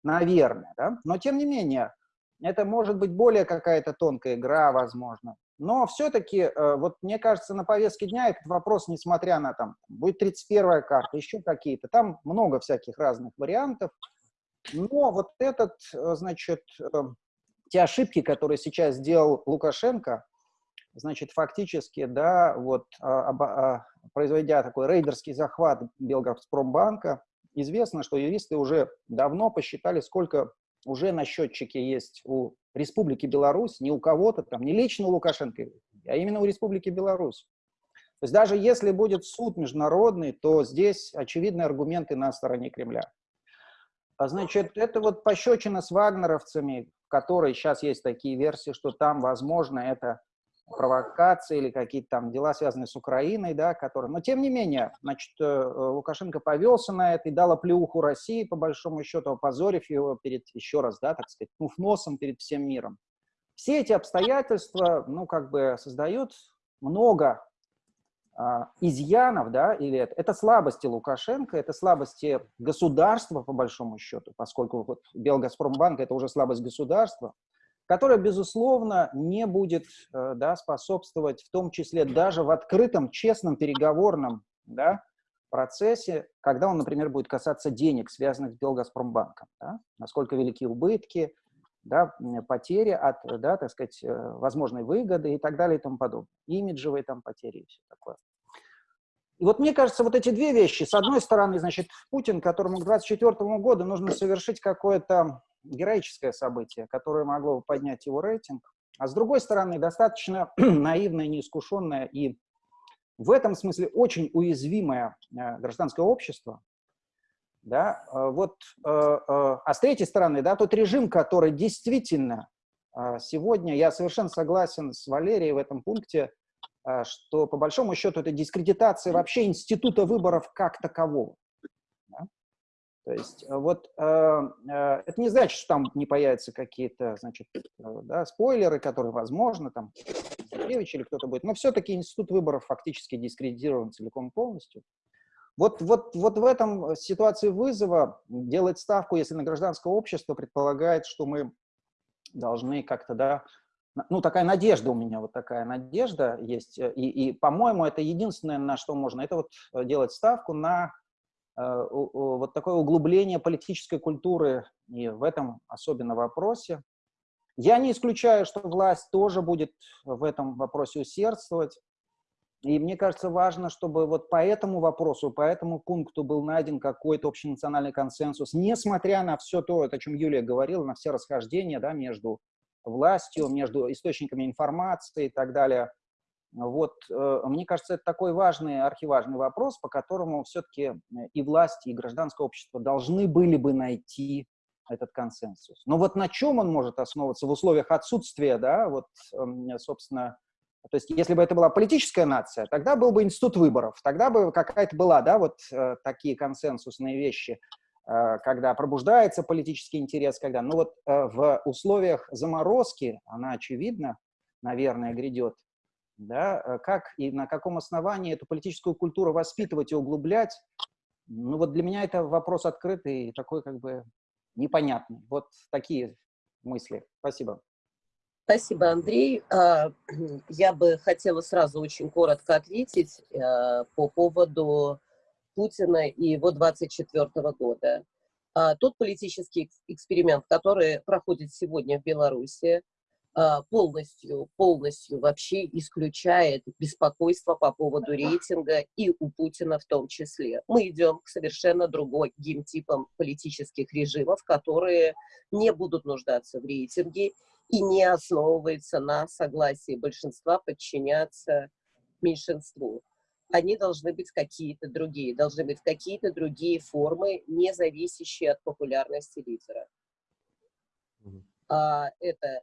наверное, да? но тем не менее, это может быть более какая-то тонкая игра, возможно. Но все-таки, э, вот мне кажется, на повестке дня этот вопрос, несмотря на там, будет 31-я карта, еще какие-то, там много всяких разных вариантов. Но вот этот, э, значит, э, те ошибки, которые сейчас сделал Лукашенко, значит, фактически, да, вот, а, а, произведя такой рейдерский захват Белгазпромбанка, известно, что юристы уже давно посчитали, сколько уже на счетчике есть у Республики Беларусь, не у кого-то там, не лично у Лукашенко, а именно у Республики Беларусь. То есть даже если будет суд международный, то здесь очевидные аргументы на стороне Кремля. А значит, это вот пощечина с вагнеровцами, в которой сейчас есть такие версии, что там, возможно, это провокации или какие-то там дела, связанные с Украиной, да, которые... Но тем не менее, значит, э, Лукашенко повелся на это и дал оплеуху России, по большому счету, опозорив его перед, еще раз, да, так сказать, пнув носом перед всем миром. Все эти обстоятельства, ну, как бы создают много а, изъянов, да, или это, это слабости Лукашенко, это слабости государства, по большому счету, поскольку вот Белгазпромбанк – это уже слабость государства, которая, безусловно, не будет э, да, способствовать, в том числе даже в открытом, честном переговорном да, процессе, когда он, например, будет касаться денег, связанных с Белгазпромбанком. Да? Насколько велики убытки, да, потери от, да, так сказать, э, возможной выгоды и так далее и тому подобное. Имиджевые там потери и все такое. И вот мне кажется, вот эти две вещи, с одной стороны, значит, Путин, которому к 2024 году нужно совершить какое-то героическое событие, которое могло бы поднять его рейтинг, а с другой стороны, достаточно наивное, неискушенное и в этом смысле очень уязвимое э, гражданское общество, да, э, вот, э, а с третьей стороны, да, тот режим, который действительно сегодня, я совершенно согласен с Валерией в этом пункте, что по большому счету это дискредитация вообще института выборов как такового. То есть э, вот э, э, это не значит, что там не появятся какие-то, значит, э, да, спойлеры, которые, возможно, там, Сергеевич или кто-то будет, но все-таки институт выборов фактически дискредитирован целиком полностью. Вот, вот, вот в этом ситуации вызова делать ставку, если на гражданское общество предполагает, что мы должны как-то, да, ну, такая надежда у меня, вот такая надежда есть, и, и по-моему, это единственное, на что можно, это вот делать ставку на Э, вот такое углубление политической культуры и в этом особенно вопросе. Я не исключаю, что власть тоже будет в этом вопросе усердствовать. И мне кажется, важно, чтобы вот по этому вопросу, по этому пункту был найден какой-то общенациональный консенсус, несмотря на все то, о чем Юлия говорила, на все расхождения да, между властью, между источниками информации и так далее. Вот, э, мне кажется, это такой важный, архиважный вопрос, по которому все-таки э, и власти, и гражданское общество должны были бы найти этот консенсус. Но вот на чем он может основываться в условиях отсутствия, да, вот, эм, собственно, то есть если бы это была политическая нация, тогда был бы институт выборов, тогда бы какая-то была, да, вот э, такие консенсусные вещи, когда пробуждается политический интерес, когда, ну вот в условиях заморозки, она очевидно, наверное, грядет, да, э, как и на каком основании эту политическую культуру воспитывать и углублять, ну вот для меня это вопрос открытый и такой как бы непонятный. Вот такие мысли. Спасибо. Спасибо, Андрей. А, я бы хотела сразу очень коротко ответить по поводу Путина и его 24 года. А, тот политический эксперимент, который проходит сегодня в Беларуси, а, полностью, полностью вообще исключает беспокойство по поводу рейтинга и у Путина в том числе. Мы идем к совершенно другой геймтипам политических режимов, которые не будут нуждаться в рейтинге и не основываются на согласии большинства подчиняться меньшинству. Они должны быть какие-то другие, должны быть какие-то другие формы, не зависящие от популярности лидера. А, это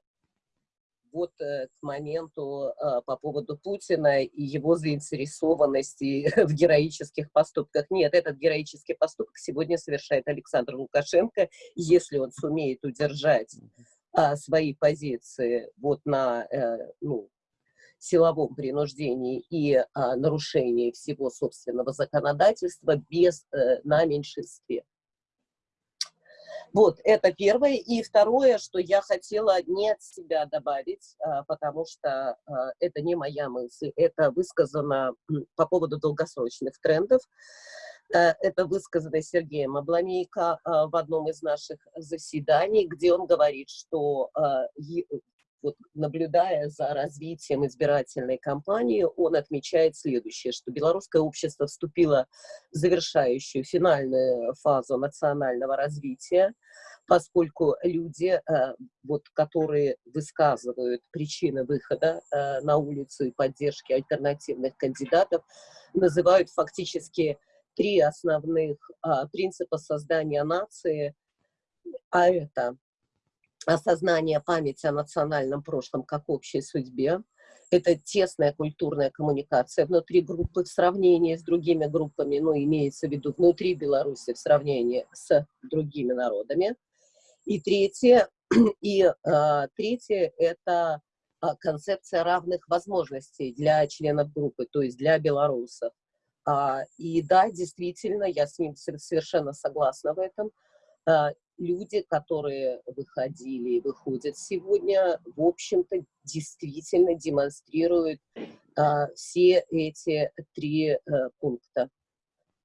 вот э, к моменту э, по поводу Путина и его заинтересованности в героических поступках. Нет, этот героический поступок сегодня совершает Александр Лукашенко, если он сумеет удержать а, свои позиции вот на э, ну, силовом принуждении и а, нарушении всего собственного законодательства без, на меньшинстве. Вот, это первое. И второе, что я хотела не от себя добавить, а, потому что а, это не моя мысль, это высказано по поводу долгосрочных трендов. Э, это высказано Сергеем Обломейко а, в одном из наших заседаний, где он говорит, что вот, наблюдая за развитием избирательной кампании, он отмечает следующее, что белорусское общество вступило в завершающую финальную фазу национального развития, поскольку люди, э, вот, которые высказывают причины выхода э, на улицу и поддержки альтернативных кандидатов, называют фактически три основных а, принципа создания нации, а это осознание памяти о национальном прошлом как общей судьбе. Это тесная культурная коммуникация внутри группы в сравнении с другими группами, ну, имеется в виду внутри Беларуси в сравнении с другими народами. И третье, и, а, третье это а, концепция равных возможностей для членов группы, то есть для белорусов. А, и да, действительно, я с ним совершенно согласна в этом. А, люди, которые выходили и выходят сегодня, в общем-то, действительно демонстрируют а, все эти три а, пункта.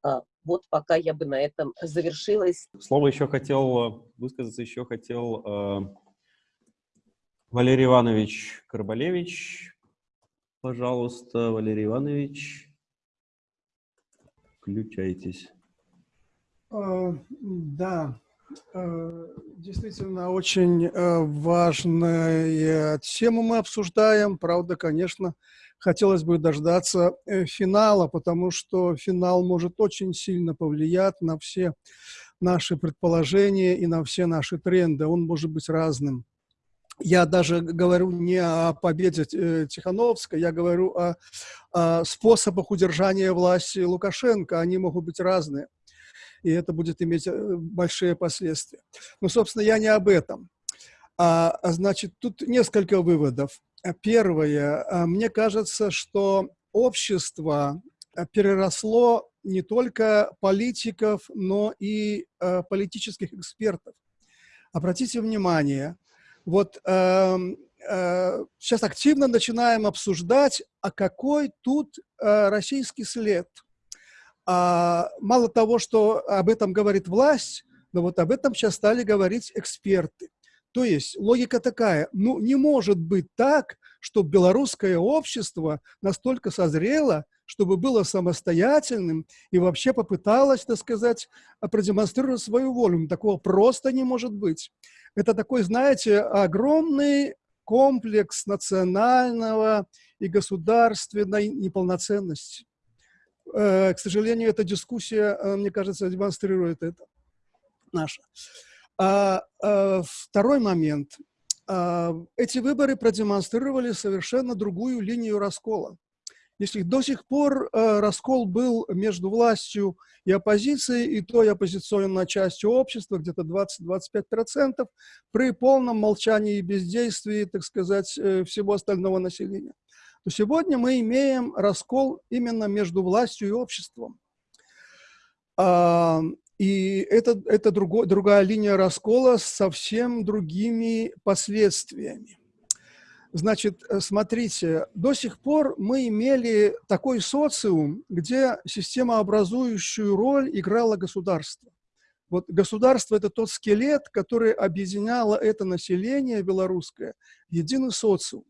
А, вот пока я бы на этом завершилась. Слово еще хотел высказаться, еще хотел э, Валерий Иванович Карбалевич. Пожалуйста, Валерий Иванович, включайтесь. Uh, да, действительно, очень э, важная тема мы обсуждаем. Правда, конечно, хотелось бы дождаться э, финала, потому что финал может очень сильно повлиять на все наши предположения и на все наши тренды. Он может быть разным. Я даже говорю не о победе Тихановской, я говорю о, о способах удержания власти Лукашенко. Они могут быть разные и это будет иметь э, большие последствия. Но, собственно, я не об этом. А, а значит, тут несколько выводов. Первое. А, мне кажется, что общество переросло не только политиков, но и э, политических экспертов. Обратите внимание, вот э, э, сейчас активно начинаем обсуждать, а какой тут э, российский след – а, мало того, что об этом говорит власть, но вот об этом сейчас стали говорить эксперты. То есть логика такая, ну не может быть так, чтобы белорусское общество настолько созрело, чтобы было самостоятельным и вообще попыталось, так сказать, продемонстрировать свою волю. Такого просто не может быть. Это такой, знаете, огромный комплекс национального и государственной неполноценности. Э, к сожалению, эта дискуссия, э, мне кажется, демонстрирует это наша. А, а, второй момент. А, эти выборы продемонстрировали совершенно другую линию раскола. Если до сих пор э, раскол был между властью и оппозицией, и той оппозиционной частью общества, где-то 20-25%, при полном молчании и бездействии, так сказать, всего остального населения то сегодня мы имеем раскол именно между властью и обществом. А, и это, это друго, другая линия раскола с совсем другими последствиями. Значит, э, смотрите, до сих пор мы имели такой социум, где системообразующую роль играло государство. Вот государство – это тот скелет, который объединяло это население белорусское единый социум.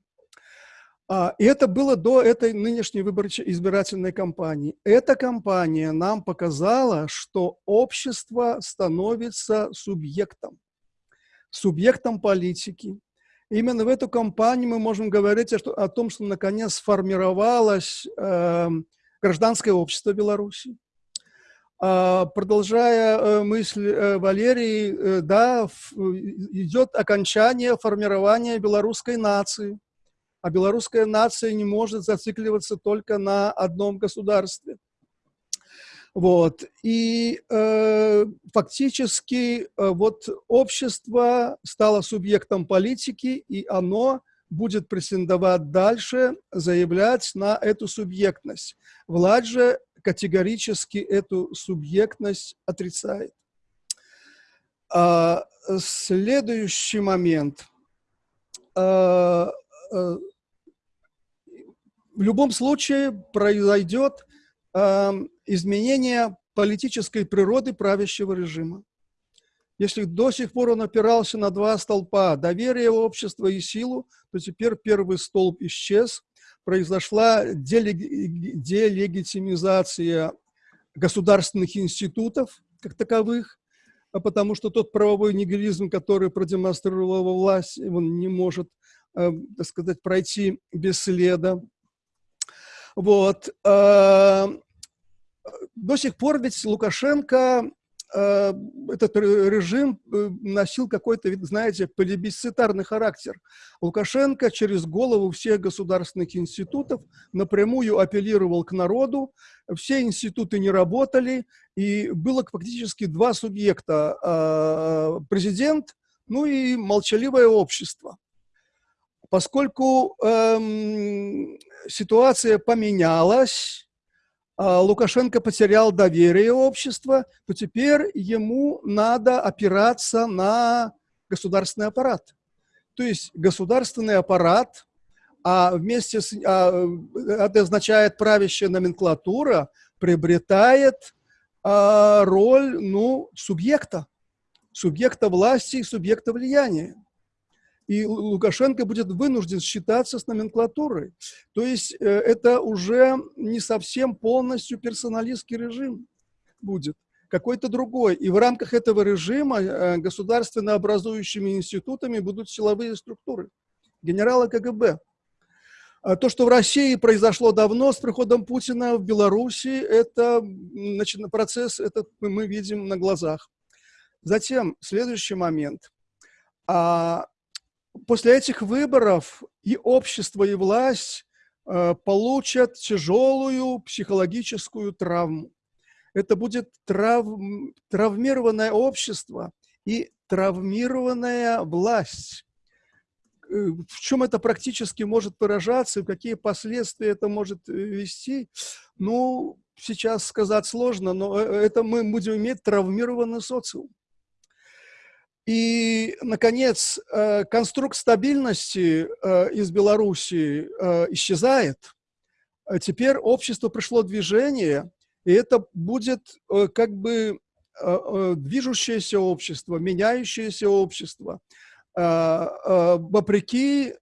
А, и это было до этой нынешней избирательной кампании. Эта кампания нам показала, что общество становится субъектом, субъектом политики, Именно в эту кампанию мы можем говорить о, том, что наконец сформировалось э, гражданское общество Беларуси. А, продолжая э, мысль э, Валерии, э, да, идет окончание формирования белорусской нации. А белорусская нация не может зацикливаться только на одном государстве. Вот. И э, фактически э, вот общество стало субъектом политики, и оно будет претендовать дальше, заявлять на эту субъектность. Власть же категорически эту субъектность отрицает. А, следующий момент. А, в любом случае произойдет изменение политической природы правящего режима. Если до сих пор он опирался на два столпа – доверие общества и силу, то теперь первый столб исчез, произошла делегитимизация государственных институтов как таковых, а потому что тот правовой нигилизм, который продемонстрировала власть, он не может, э, так сказать, пройти бесследно. Вот. Э, до сих пор ведь Лукашенко, э, этот режим э, носил какой-то, знаете, плебисцитарный характер. Лукашенко через голову всех государственных институтов напрямую апеллировал к народу, все институты не работали, и было фактически два субъекта э, – президент, ну и молчаливое общество. Поскольку эм, ситуация поменялась, а, Лукашенко потерял доверие общества, то теперь ему надо опираться на государственный аппарат. То есть государственный аппарат, а вместе с, а, это означает правящая номенклатура, приобретает а, роль ну, субъекта, субъекта власти и субъекта влияния и Лукашенко будет вынужден считаться с номенклатурой. То есть э, это уже не совсем полностью персоналистский режим будет, какой-то другой. И в рамках этого режима э, государственно образующими институтами будут силовые структуры, генералы КГБ. А то, что в России произошло давно с приходом Путина в Беларуси, это значит, процесс этот мы видим на глазах. Затем, следующий момент. А после этих выборов и общество, и власть э, получат тяжелую психологическую травму. Это будет трав, травмированное общество и травмированная власть. Э, в чем это практически может выражаться, какие последствия это может э, вести, ну, сейчас сказать сложно, но это мы будем иметь травмированный социум. И, наконец, э, конструкт стабильности э, из Беларуси э, исчезает. Теперь общество пришло движение, и это будет как бы движущееся общество, меняющееся общество, вопреки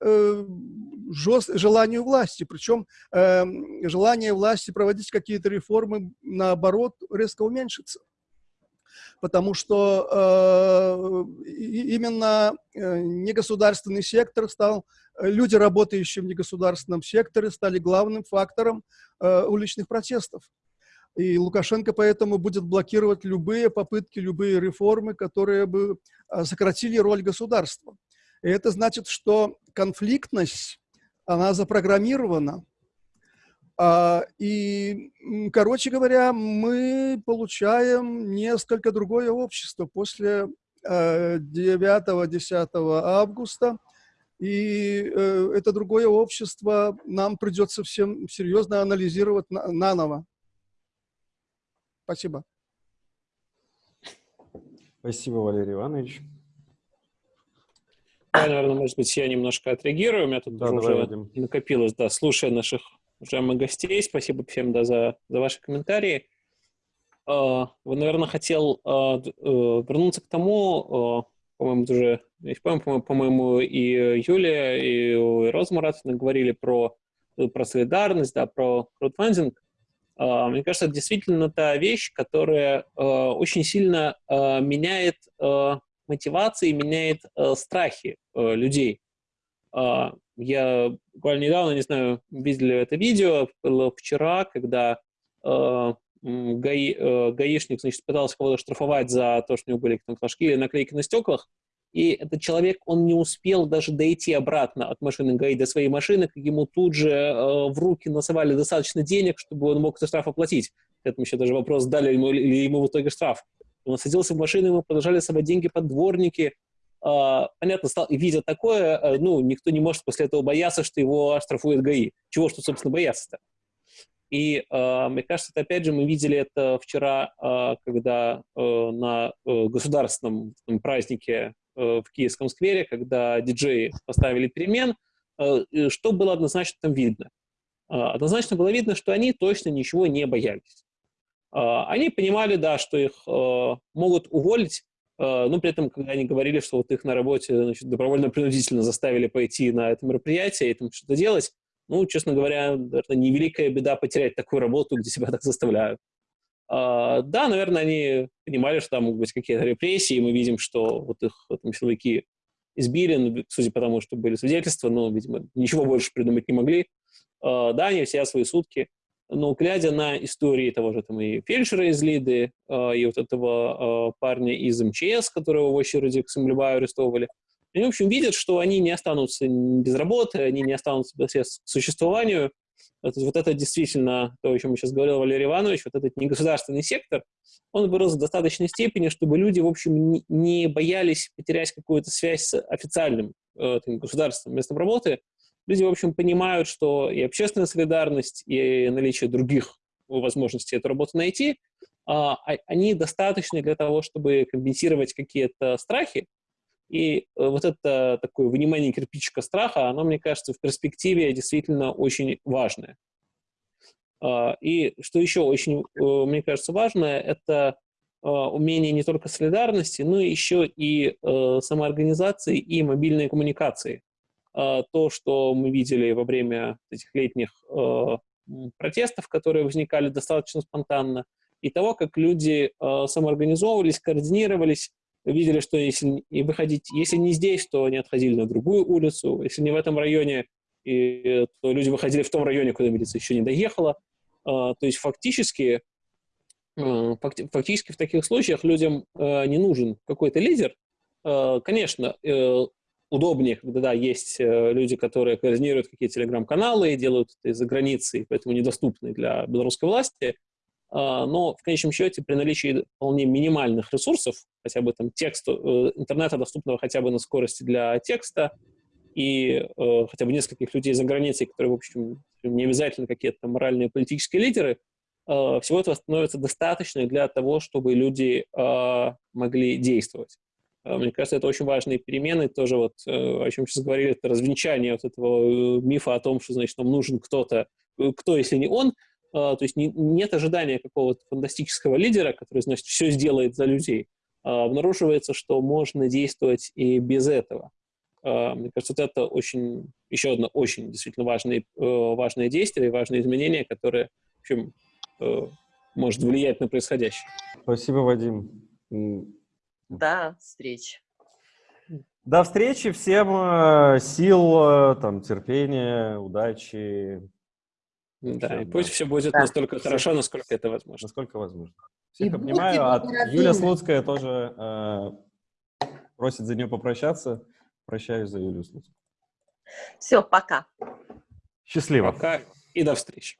желанию власти. Причем желание власти проводить какие-то реформы, наоборот, резко уменьшится потому что э, именно э, негосударственный сектор стал, э, люди, работающие в негосударственном секторе, стали главным фактором э, уличных протестов. И Лукашенко поэтому будет блокировать любые попытки, любые реформы, которые бы э, сократили роль государства. И это значит, что конфликтность, она запрограммирована, и, короче говоря, мы получаем несколько другое общество после 9-10 э, августа. И э, это другое общество нам придется всем серьезно анализировать наново. Спасибо. Спасибо, Валерий Иванович. Да, наверное, может быть, я немножко отреагирую. У меня тут да, уже накопилось, да, слушая наших уважаемых гостей. Спасибо всем, да, за, за ваши комментарии. А, вы, наверное, хотел а, э, вернуться к тому, а, по-моему, уже, по-моему, и Юлия, и Роза Муратовна говорили про, про солидарность, да, про краудфандинг. Мне кажется, это действительно та вещь, которая очень сильно меняет мотивации, меняет страхи людей. Я буквально недавно, не знаю, видели это видео, было вчера, когда гаи, э, гаишник, значит, пытался кого-то штрафовать за то, что у него были там флажки или наклейки на стеклах, и этот человек, он не успел даже дойти обратно от машины ГАИ до своей машины, как ему тут же э, в руки насовали достаточно денег, чтобы он мог этот штраф оплатить. К этому еще даже вопрос, дали ему, или ему в итоге штраф. Он садился в машину, ему продолжали совать деньги под дворники. Э, понятно, стал, видя такое, э, ну, никто не может после этого бояться, что его оштрафует ГАИ. Чего что, собственно, бояться-то? И э, мне кажется, это, опять же, мы видели это вчера, э, когда э, на э, государственном там, празднике э, в Киевском сквере, когда диджеи поставили перемен, э, что было однозначно там видно? Э, однозначно было видно, что они точно ничего не боялись. Э, они понимали, да, что их э, могут уволить, но при этом, когда они говорили, что вот их на работе добровольно-принудительно заставили пойти на это мероприятие и там что-то делать, ну, честно говоря, наверное, невеликая беда потерять такую работу, где себя так заставляют. А, да, наверное, они понимали, что там могут быть какие-то репрессии, мы видим, что вот их там, силовики избили, ну, судя по тому, что были свидетельства, но, видимо, ничего больше придумать не могли. А, да, они все свои сутки, но глядя на истории того же там и фельдшера из Лиды, а, и вот этого а, парня из МЧС, которого в очереди к Самлеваю арестовывали, они, в общем, видят, что они не останутся без работы, они не останутся без к существованию. Это, вот это действительно то, о чем сейчас говорил Валерий Иванович, вот этот негосударственный сектор, он вырос в достаточной степени, чтобы люди, в общем, не, боялись потерять какую-то связь с официальным э, государственным местом работы. Люди, в общем, понимают, что и общественная солидарность, и наличие других возможностей эту работу найти, а, а они достаточны для того, чтобы компенсировать какие-то страхи, и э, вот это такое вынимание кирпичика страха, оно, мне кажется, в перспективе действительно очень важное. А, и что еще очень, э, мне кажется, важное, это а, умение не только солидарности, но еще и э, самоорганизации и мобильной коммуникации. А, то, что мы видели во время этих летних протестов, которые возникали достаточно спонтанно, и того, как люди самоорганизовывались, координировались, видели, что если не выходить, если не здесь, то они отходили на другую улицу, если не в этом районе, и, то люди выходили в том районе, куда милиция еще не доехала. А, то есть фактически, а, фактически в таких случаях людям а, не нужен какой-то лидер. А, конечно, э, удобнее, когда да, есть э, люди, которые координируют какие-то телеграм-каналы и делают это из-за границы, поэтому недоступны для белорусской власти. А, но в конечном счете при наличии вполне минимальных ресурсов, хотя бы там текста, э, интернета, доступного хотя бы на скорости для текста, и э, хотя бы нескольких людей за границей, которые, в общем, не обязательно какие-то моральные политические лидеры, всего этого становится достаточно для того, чтобы люди э, могли действовать. Э, мне кажется, это очень важные перемены. Тоже вот, э, о чем сейчас говорили, это развенчание вот этого мифа о том, что, значит, нам нужен кто-то, кто, если не он, а, то есть не, нет ожидания какого-то фантастического лидера, который, значит, все сделает за людей. А, обнаруживается, что можно действовать и без этого. А, мне кажется, вот это очень, еще одно очень действительно важное, э, важное действие и важное изменение, которое, в общем, э, может влиять на происходящее. Спасибо, Вадим. До встречи. До встречи. Всем э, сил, там, терпения, удачи. Да, Всем, и пусть да. все будет да. настолько хорошо, насколько это возможно. Насколько возможно. Всех и обнимаю. А Юлия Слуцкая тоже э, просит за нее попрощаться. Прощаюсь за Юлию Слуцкую. Все, пока. Счастливо. Пока и до встречи.